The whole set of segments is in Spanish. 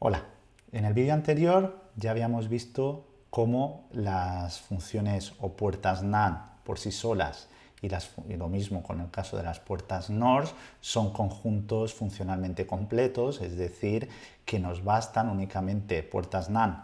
Hola, en el vídeo anterior ya habíamos visto cómo las funciones o puertas NAND por sí solas y, lo mismo con el caso de las puertas NOR son conjuntos funcionalmente completos, es decir, que nos bastan únicamente puertas NAND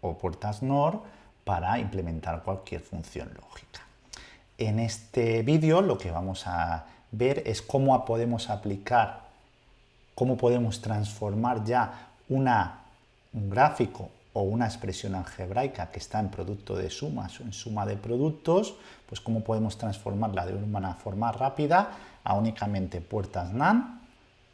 o puertas NOR para implementar cualquier función lógica. En este vídeo lo que vamos a ver es cómo podemos aplicar, cómo podemos transformar ya una, un gráfico o una expresión algebraica que está en producto de sumas o en suma de productos, pues cómo podemos transformarla de una forma rápida a únicamente puertas NAND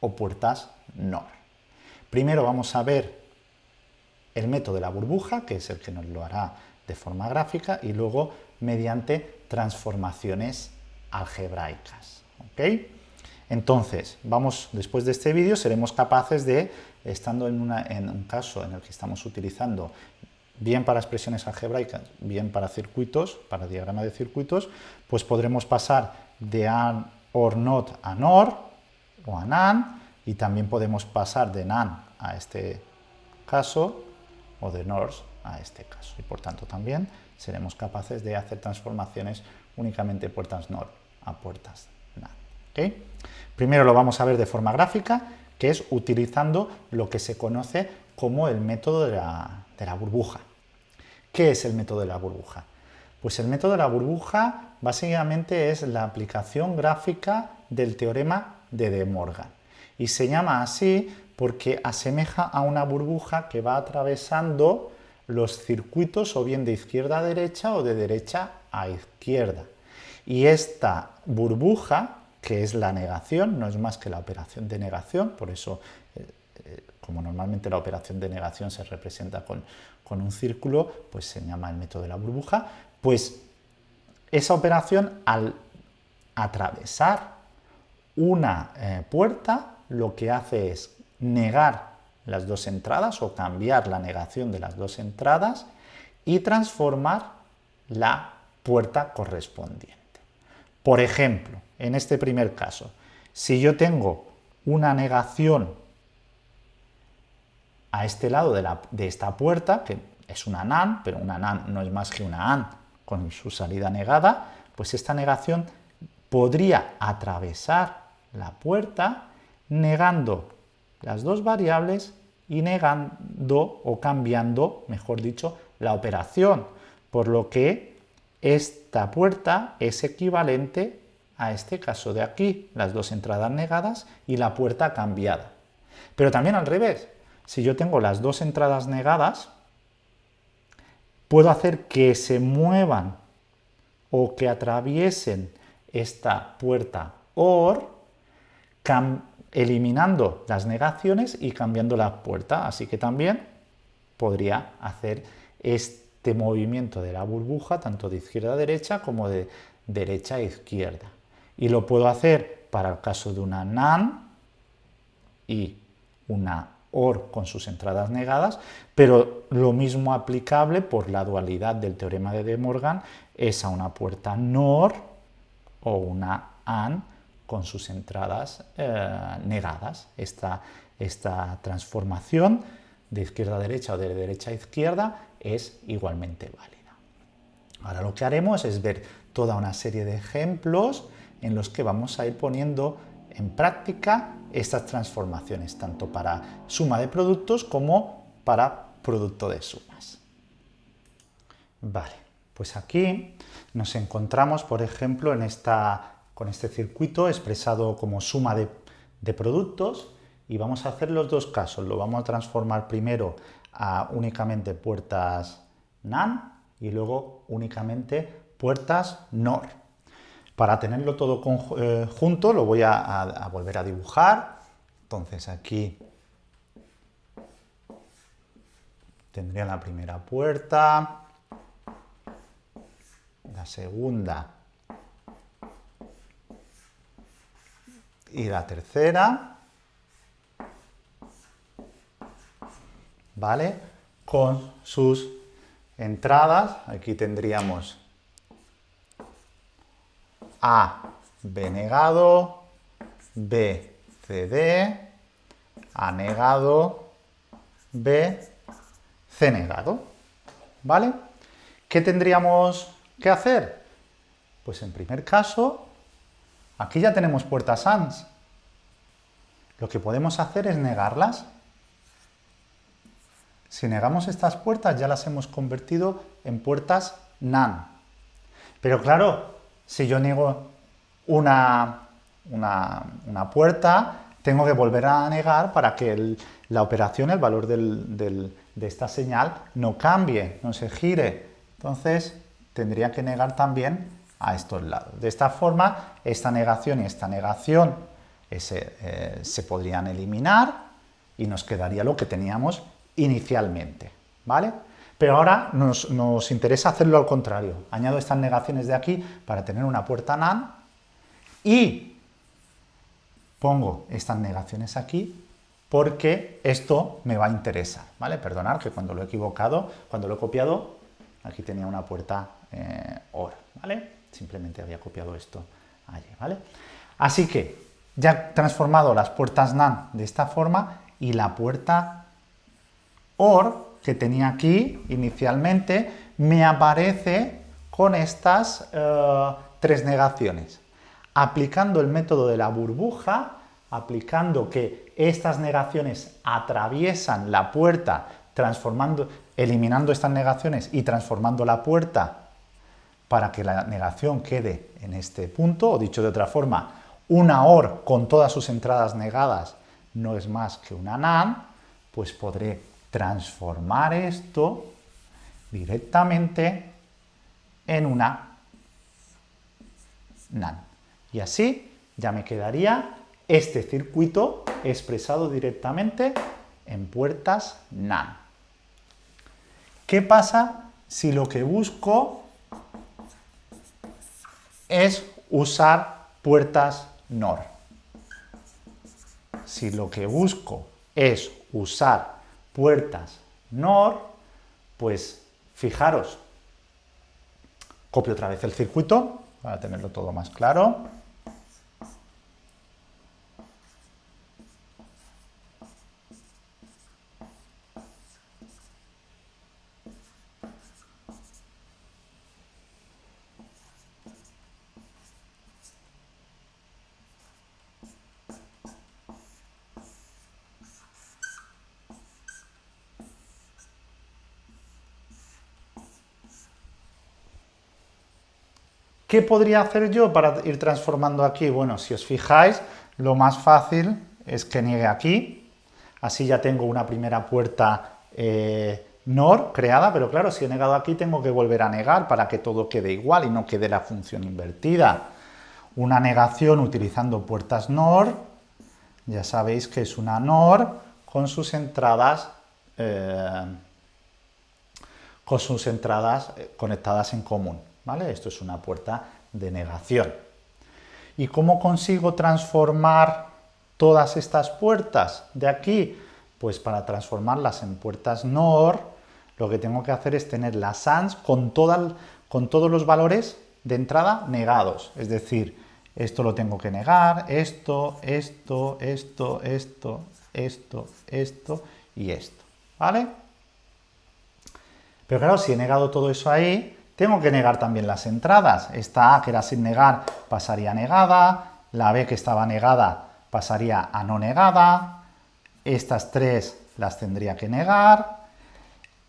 o puertas NOR. Primero vamos a ver el método de la burbuja, que es el que nos lo hará de forma gráfica, y luego mediante transformaciones algebraicas. Entonces, vamos, después de este vídeo seremos capaces de, estando en, un caso en el que estamos utilizando bien para expresiones algebraicas, bien para circuitos, para diagrama de circuitos, pues podremos pasar de AND OR NOT a NOR o a NAND, y también podemos pasar de NAND a este caso, o de NOR a este caso, y por tanto también seremos capaces de hacer transformaciones únicamente puertas NOR a puertas NAND. Primero lo vamos a ver de forma gráfica, que es utilizando lo que se conoce como el método de la, burbuja. ¿Qué es el método de la burbuja? Pues el método de la burbuja básicamente es la aplicación gráfica del teorema de De Morgan. Y se llama así porque asemeja a una burbuja que va atravesando los circuitos o bien de izquierda a derecha o de derecha a izquierda. Y esta burbuja que es la negación, no es más que la operación de negación, por eso, eh, eh, como normalmente la operación de negación se representa con, un círculo, pues se llama el método de la burbuja, pues esa operación al atravesar una eh, puerta lo que hace es negar las dos entradas o cambiar la negación de las dos entradas y transformar la puerta correspondiente. Por ejemplo, en este primer caso, si yo tengo una negación a este lado de, esta puerta, que es una NAND, pero una NAND no es más que una AND con su salida negada, pues esta negación podría atravesar la puerta negando las dos variables y negando o cambiando, mejor dicho, la operación, por lo que esta puerta es equivalente a este caso de aquí, las dos entradas negadas y la puerta cambiada. Pero también al revés, si yo tengo las dos entradas negadas, puedo hacer que se muevan o que atraviesen esta puerta OR, eliminando las negaciones y cambiando la puerta. Así que también podría hacer este movimiento de la burbuja tanto de izquierda a derecha como de derecha a izquierda y lo puedo hacer para el caso de una NAND y una OR con sus entradas negadas, pero lo mismo aplicable por la dualidad del teorema de De Morgan es a una puerta NOR o una AND con sus entradas eh, negadas. Esta, esta transformación de izquierda a derecha o de derecha a izquierda es igualmente válida. Ahora lo que haremos es ver toda una serie de ejemplos en los que vamos a ir poniendo en práctica estas transformaciones, tanto para suma de productos como para producto de sumas. Vale, pues aquí nos encontramos, por ejemplo, en esta, con este circuito expresado como suma de, productos y vamos a hacer los dos casos. Lo vamos a transformar primero a únicamente puertas NAND y luego únicamente puertas NOR. Para tenerlo todo eh, junto lo voy a, volver a dibujar. Entonces aquí tendría la primera puerta, la segunda y la tercera, ¿vale? Con sus entradas, aquí tendríamos a, B negado, B, CD, A negado, B, C negado. ¿Vale? ¿Qué tendríamos que hacer? Pues en primer caso, aquí ya tenemos puertas ANS. Lo que podemos hacer es negarlas. Si negamos estas puertas ya las hemos convertido en puertas NAND. Pero claro, si yo niego una, una, puerta, tengo que volver a negar para que la operación, el valor de esta señal, no cambie, no se gire. Entonces, tendría que negar también a estos lados. De esta forma, esta negación y esta negación eh, se podrían eliminar y nos quedaría lo que teníamos inicialmente, ¿vale? Pero ahora nos, interesa hacerlo al contrario. Añado estas negaciones de aquí para tener una puerta NAND y pongo estas negaciones aquí porque esto me va a interesar, ¿vale? Perdonad que cuando lo he equivocado, cuando lo he copiado, aquí tenía una puerta eh, OR, ¿vale? Simplemente había copiado esto allí, ¿vale? Así que ya he transformado las puertas NAND de esta forma y la puerta OR que tenía aquí inicialmente me aparece con estas eh, tres negaciones. Aplicando el método de la burbuja, aplicando que estas negaciones atraviesan la puerta, transformando, eliminando estas negaciones y transformando la puerta para que la negación quede en este punto, o dicho de otra forma, una OR con todas sus entradas negadas no es más que una NAND, pues podré transformar esto directamente en una NAND. Y así ya me quedaría este circuito expresado directamente en puertas NAND. ¿Qué pasa si lo que busco es usar puertas NOR? Si lo que busco es usar puertas NOR, pues fijaros, copio otra vez el circuito para tenerlo todo más claro. ¿Qué podría hacer yo para ir transformando aquí? Bueno, si os fijáis, lo más fácil es que niegue aquí, así ya tengo una primera puerta eh, NOR creada, pero claro, si he negado aquí tengo que volver a negar para que todo quede igual y no quede la función invertida. Una negación utilizando puertas NOR, ya sabéis que es una NOR con sus entradas, eh, con sus entradas eh, conectadas en común. Esto es una puerta de negación. ¿Y cómo consigo transformar todas estas puertas de aquí? Pues para transformarlas en puertas NOR, lo que tengo que hacer es tener las ANS con, con todos los valores de entrada negados. Es decir, esto lo tengo que negar, esto, esto, esto, esto, esto, esto y esto. ¿Vale? Pero claro, si he negado todo eso ahí, tengo que negar también las entradas. Esta A, que era sin negar, pasaría negada. La B, que estaba negada, pasaría a no negada. Estas tres las tendría que negar.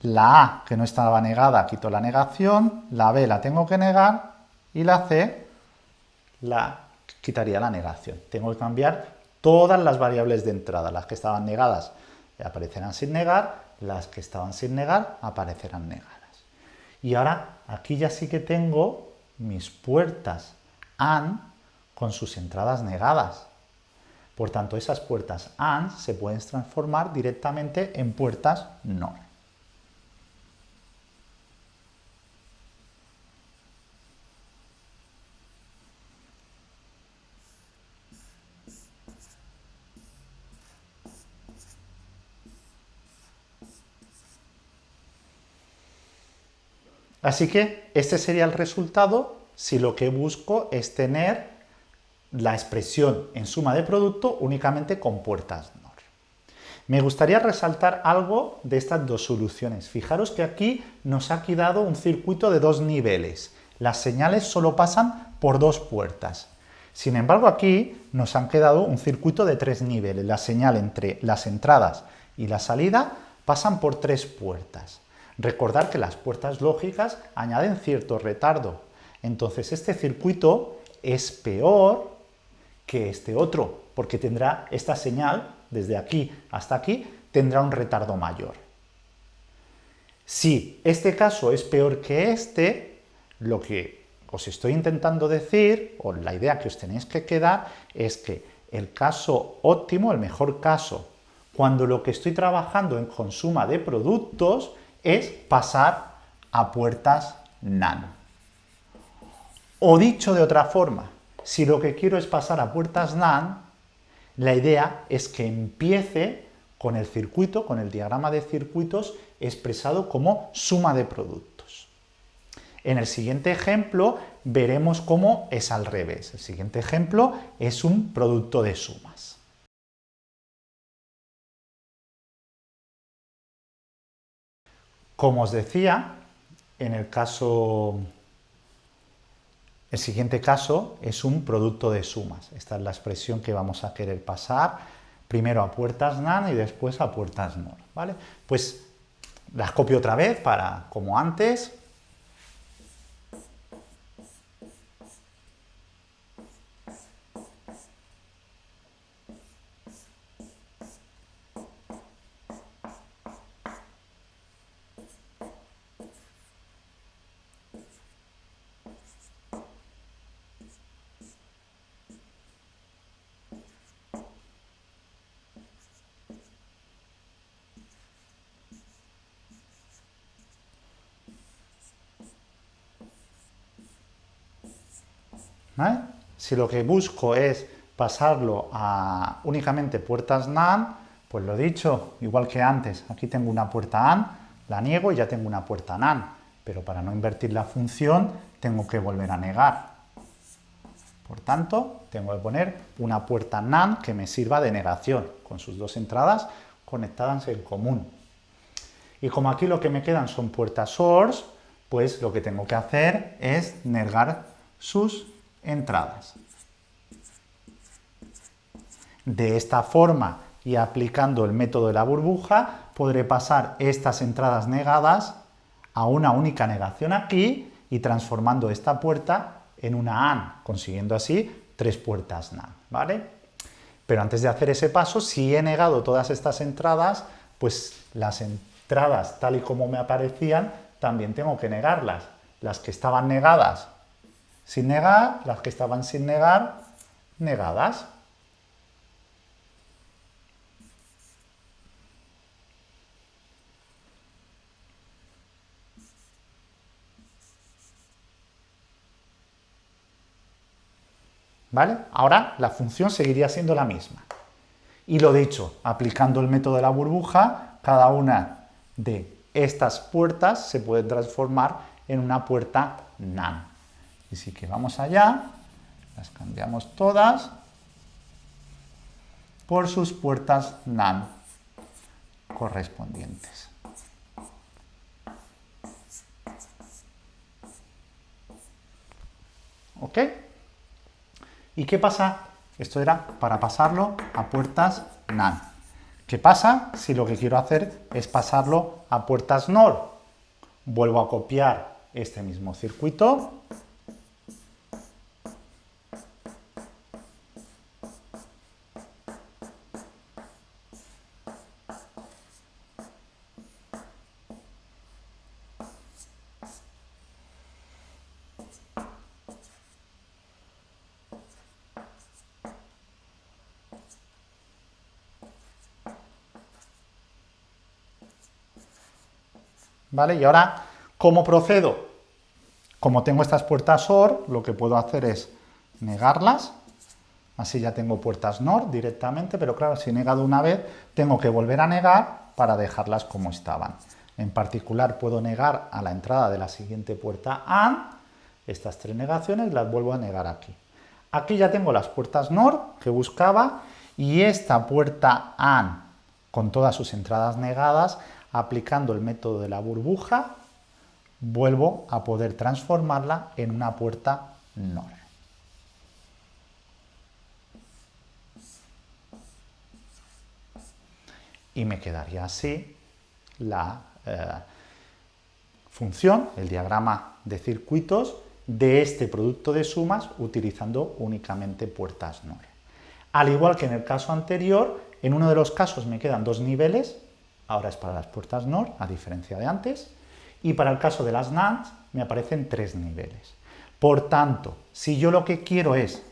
La A, que no estaba negada, quito la negación. La B la tengo que negar. Y la C, la quitaría la negación. Tengo que cambiar todas las variables de entrada. Las que estaban negadas aparecerán sin negar, las que estaban sin negar aparecerán negadas. Y ahora aquí ya sí que tengo mis puertas AND con sus entradas negadas. Por tanto, esas puertas AND se pueden transformar directamente en puertas NOR. Así que este sería el resultado si lo que busco es tener la expresión en suma de producto únicamente con puertas NOR. Me gustaría resaltar algo de estas dos soluciones. Fijaros que aquí nos ha quedado un circuito de dos niveles. Las señales solo pasan por dos puertas. Sin embargo, aquí nos han quedado un circuito de tres niveles. La señal entre las entradas y la salida pasan por tres puertas. Recordar que las puertas lógicas añaden cierto retardo. Entonces, este circuito es peor que este otro, porque tendrá esta señal desde aquí hasta aquí, tendrá un retardo mayor. Si este caso es peor que este, lo que os estoy intentando decir, o la idea que os tenéis que quedar, es que el caso óptimo, el mejor caso, cuando lo que estoy trabajando en consuma de productos es pasar a puertas NAND. O dicho de otra forma, si lo que quiero es pasar a puertas NAND, la idea es que empiece con el circuito, con el diagrama de circuitos expresado como suma de productos. En el siguiente ejemplo veremos cómo es al revés. El siguiente ejemplo es un producto de sumas. Como os decía, en el caso el siguiente caso es un producto de sumas. Esta es la expresión que vamos a querer pasar primero a puertas NAND y después a puertas NOR. ¿vale? Pues las copio otra vez para, como antes, Si lo que busco es pasarlo a únicamente puertas NAND, pues lo dicho, igual que antes, aquí tengo una puerta AND, la niego y ya tengo una puerta NAND, pero para no invertir la función tengo que volver a negar. Por tanto, tengo que poner una puerta NAND que me sirva de negación, con sus dos entradas conectadas en común. Y como aquí lo que me quedan son puertas source, pues lo que tengo que hacer es negar sus entradas. De esta forma y aplicando el método de la burbuja, podré pasar estas entradas negadas a una única negación aquí y transformando esta puerta en una AND, consiguiendo así tres puertas NAND, ¿vale? Pero antes de hacer ese paso, si he negado todas estas entradas, pues las entradas tal y como me aparecían, también tengo que negarlas. Las que estaban negadas sin negar, las que estaban sin negar, negadas. ¿Vale? Ahora la función seguiría siendo la misma. Y lo dicho, aplicando el método de la burbuja, cada una de estas puertas se puede transformar en una puerta NAND. Y si que vamos allá, las cambiamos todas por sus puertas NAND correspondientes. ¿Ok? ¿Y qué pasa? Esto era para pasarlo a puertas NAND. ¿Qué pasa si lo que quiero hacer es pasarlo a puertas NOR? Vuelvo a copiar este mismo circuito Y ahora, ¿cómo procedo? Como tengo estas puertas OR, lo que puedo hacer es negarlas, así ya tengo puertas NOR directamente, pero claro, si he negado una vez, tengo que volver a negar para dejarlas como estaban. En particular, puedo negar a la entrada de la siguiente puerta AND, estas tres negaciones las vuelvo a negar aquí. Aquí ya tengo las puertas NOR que buscaba y esta puerta AND con todas sus entradas negadas, aplicando el método de la burbuja, vuelvo a poder transformarla en una puerta NOR. Y me quedaría así la eh, función, el diagrama de circuitos de este producto de sumas utilizando únicamente puertas NOR. Al igual que en el caso anterior, en uno de los casos me quedan dos niveles, ahora es para las puertas NOR, a diferencia de antes, y para el caso de las NAND me aparecen tres niveles. Por tanto, si yo lo que quiero es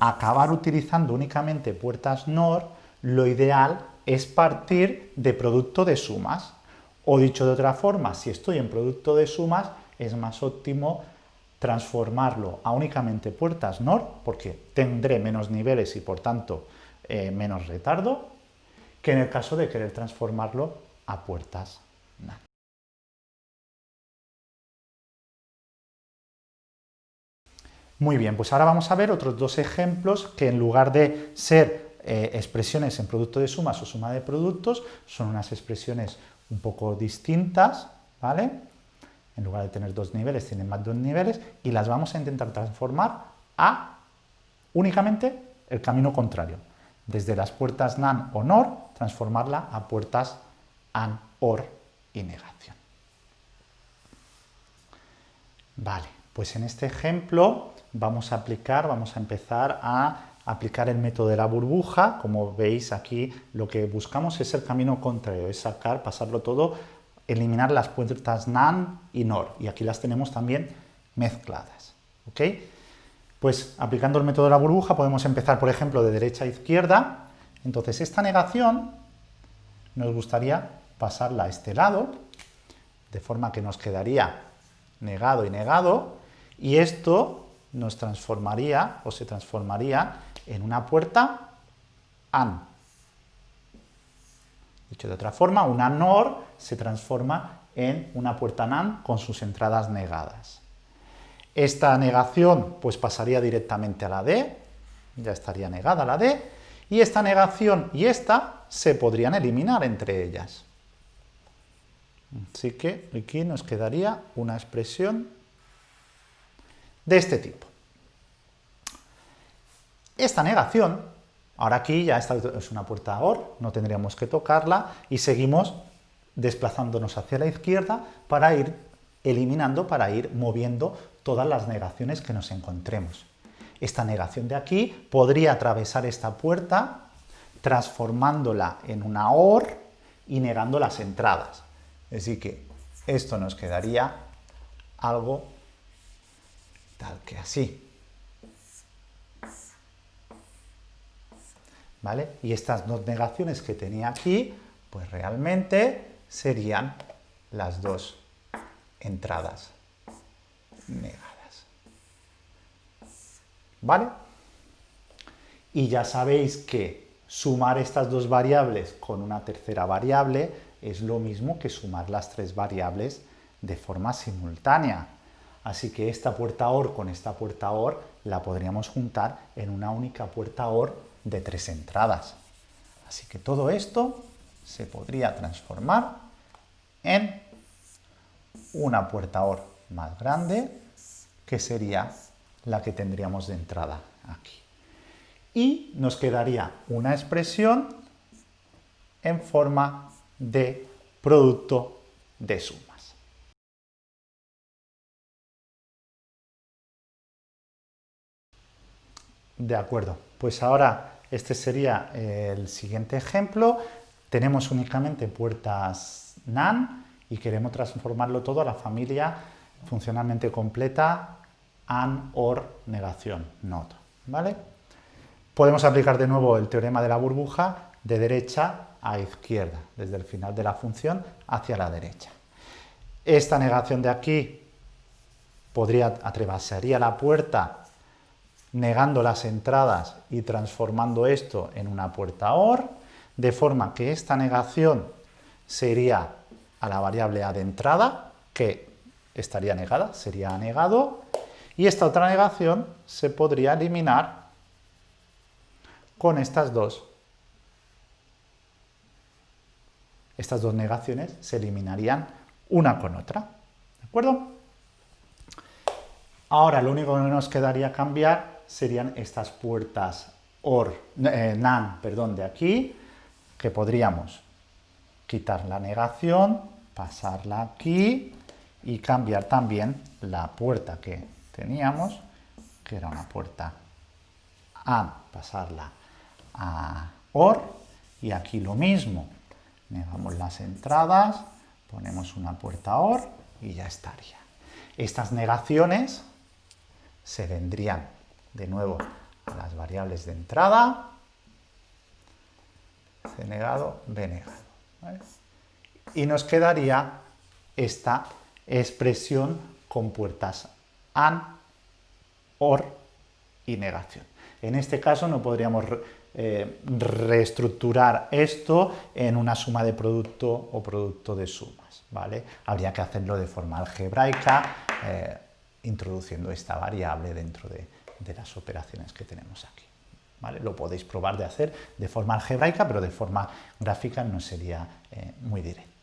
acabar utilizando únicamente puertas NOR, lo ideal es partir de producto de sumas. O dicho de otra forma, si estoy en producto de sumas, es más óptimo transformarlo a únicamente puertas NOR, porque tendré menos niveles y por tanto eh, menos retardo, que en el caso de querer transformarlo a puertas NAND. Muy bien, pues ahora vamos a ver otros dos ejemplos que en lugar de ser eh, expresiones en producto de sumas o suma de productos, son unas expresiones un poco distintas, ¿vale? En lugar de tener dos niveles, tienen más dos niveles, y las vamos a intentar transformar a únicamente el camino contrario. Desde las puertas NAND o NOR, transformarla a puertas AND, OR y negación. Vale, pues en este ejemplo vamos a aplicar, vamos a empezar a aplicar el método de la burbuja. Como veis aquí lo que buscamos es el camino contrario, es sacar, pasarlo todo, eliminar las puertas NAND y NOR. Y aquí las tenemos también mezcladas. ¿ok? Pues aplicando el método de la burbuja podemos empezar, por ejemplo, de derecha a izquierda. Entonces esta negación nos gustaría pasarla a este lado, de forma que nos quedaría negado y negado, y esto nos transformaría o se transformaría en una puerta AND. Dicho de otra forma, una NOR se transforma en una puerta NAND con sus entradas negadas. Esta negación pues pasaría directamente a la D, ya estaría negada la D, y esta negación y esta se podrían eliminar entre ellas. Así que aquí nos quedaría una expresión de este tipo. Esta negación, ahora aquí ya esta es una puerta OR, no tendríamos que tocarla y seguimos desplazándonos hacia la izquierda para ir eliminando, para ir moviendo todas las negaciones que nos encontremos. Esta negación de aquí podría atravesar esta puerta transformándola en una OR y negando las entradas. Así que esto nos quedaría algo tal que así. ¿Vale? Y estas dos negaciones que tenía aquí, pues realmente serían las dos entradas negadas. ¿Vale? Y ya sabéis que sumar estas dos variables con una tercera variable es lo mismo que sumar las tres variables de forma simultánea. Así que esta puerta OR con esta puerta OR la podríamos juntar en una única puerta OR de tres entradas. Así que todo esto se podría transformar en una puerta OR más grande, que sería la que tendríamos de entrada aquí. Y nos quedaría una expresión en forma de producto de suma. De acuerdo, pues ahora este sería el siguiente ejemplo. Tenemos únicamente puertas NAND y queremos transformarlo todo a la familia funcionalmente completa AND, OR, negación, NOT. ¿vale? Podemos aplicar de nuevo el teorema de la burbuja de derecha a izquierda, desde el final de la función hacia la derecha. Esta negación de aquí podría atravesaría la puerta negando las entradas y transformando esto en una puerta OR, de forma que esta negación sería a la variable A de entrada, que estaría negada, sería negado, y esta otra negación se podría eliminar con estas dos estas dos negaciones se eliminarían una con otra. ¿De acuerdo? Ahora lo único que nos quedaría cambiar serían estas puertas OR, eh, NAN perdón, de aquí, que podríamos quitar la negación, pasarla aquí y cambiar también la puerta que teníamos, que era una puerta AND, pasarla a OR y aquí lo mismo, negamos las entradas, ponemos una puerta OR y ya estaría. Estas negaciones se vendrían de nuevo a las variables de entrada, C negado, B negado. Y nos quedaría esta expresión con puertas AND, OR y negación. En este caso no podríamos eh, reestructurar esto en una suma de producto o producto de sumas, ¿vale? Habría que hacerlo de forma algebraica, eh, introduciendo esta variable dentro de, las operaciones que tenemos aquí. ¿Vale? Lo podéis probar de hacer de forma algebraica, pero de forma gráfica no sería eh, muy directo.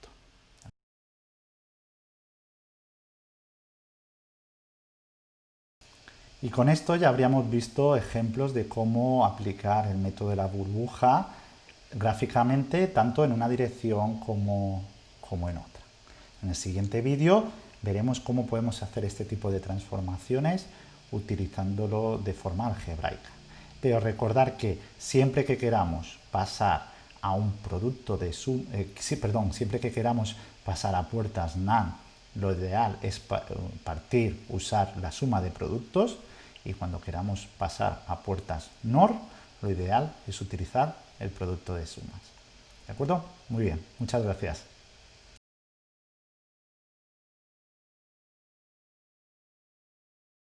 Y con esto ya habríamos visto ejemplos de cómo aplicar el método de la burbuja gráficamente tanto en una dirección como, como en otra. En el siguiente vídeo veremos cómo podemos hacer este tipo de transformaciones utilizándolo de forma algebraica. Pero recordar que siempre que queramos pasar a un producto de suma, eh, sí, perdón, siempre que queramos pasar a puertas NAND, lo ideal es partir, usar la suma de productos, y cuando queramos pasar a puertas NOR, lo ideal es utilizar el producto de sumas. ¿De acuerdo? Muy bien, muchas gracias.